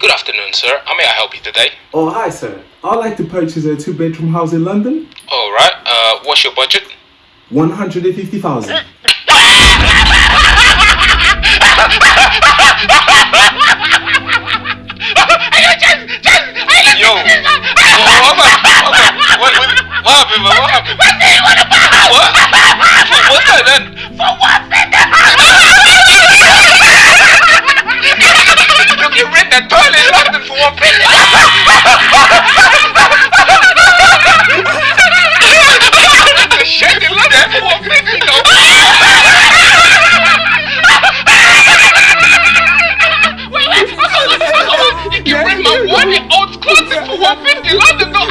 Good afternoon, sir. How may I help you today? Oh, hi, sir. I'd like to purchase a two bedroom house in London. All right. Uh, what's your budget? 150,000. Yo. Oh, what, what, what, what, what happened, man? What happened? What? For what then? For what one old closet for one fifty, London, though.